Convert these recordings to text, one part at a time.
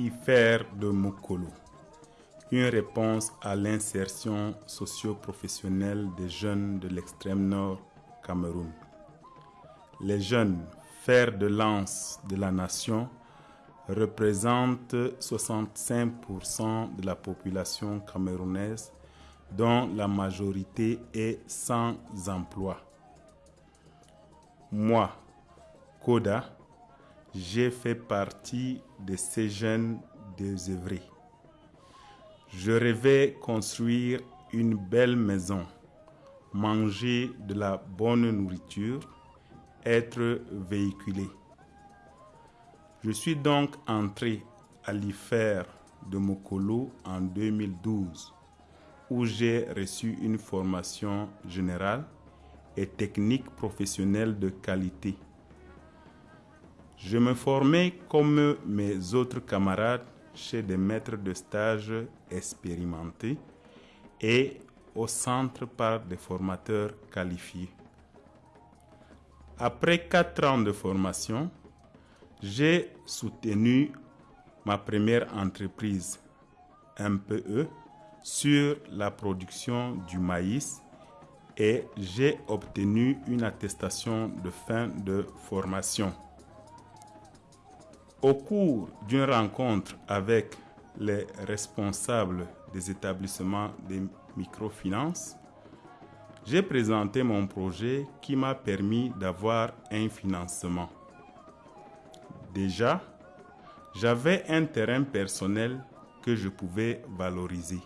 IFER de Mokolo, une réponse à l'insertion socio-professionnelle des jeunes de l'extrême nord Cameroun. Les jeunes, fer de lance de la nation, représentent 65% de la population camerounaise, dont la majorité est sans emploi. Moi, Koda, j'ai fait partie de ces jeunes désœuvrés. Je rêvais construire une belle maison, manger de la bonne nourriture, être véhiculé. Je suis donc entré à l'IFER de Mokolo en 2012, où j'ai reçu une formation générale et technique professionnelle de qualité. Je me formais comme mes autres camarades chez des maîtres de stage expérimentés et au centre par des formateurs qualifiés. Après quatre ans de formation, j'ai soutenu ma première entreprise, MPE, sur la production du maïs et j'ai obtenu une attestation de fin de formation. Au cours d'une rencontre avec les responsables des établissements de microfinance, j'ai présenté mon projet qui m'a permis d'avoir un financement. Déjà, j'avais un terrain personnel que je pouvais valoriser.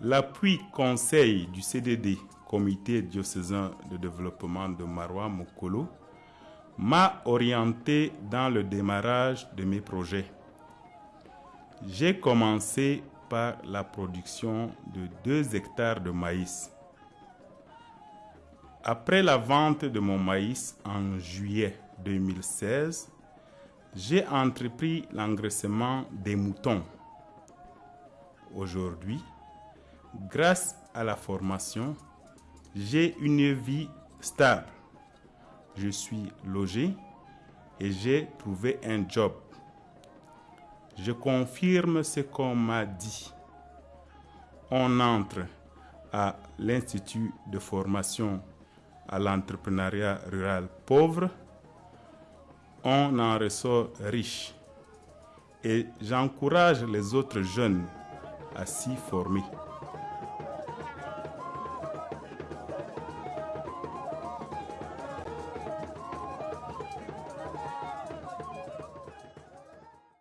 L'appui conseil du CDD, Comité diocésain de développement de Marois Mokolo, m'a orienté dans le démarrage de mes projets. J'ai commencé par la production de 2 hectares de maïs. Après la vente de mon maïs en juillet 2016, j'ai entrepris l'engraissement des moutons. Aujourd'hui, grâce à la formation, j'ai une vie stable. Je suis logé et j'ai trouvé un job. Je confirme ce qu'on m'a dit. On entre à l'Institut de formation à l'entrepreneuriat rural pauvre. On en ressort riche. Et j'encourage les autres jeunes à s'y former.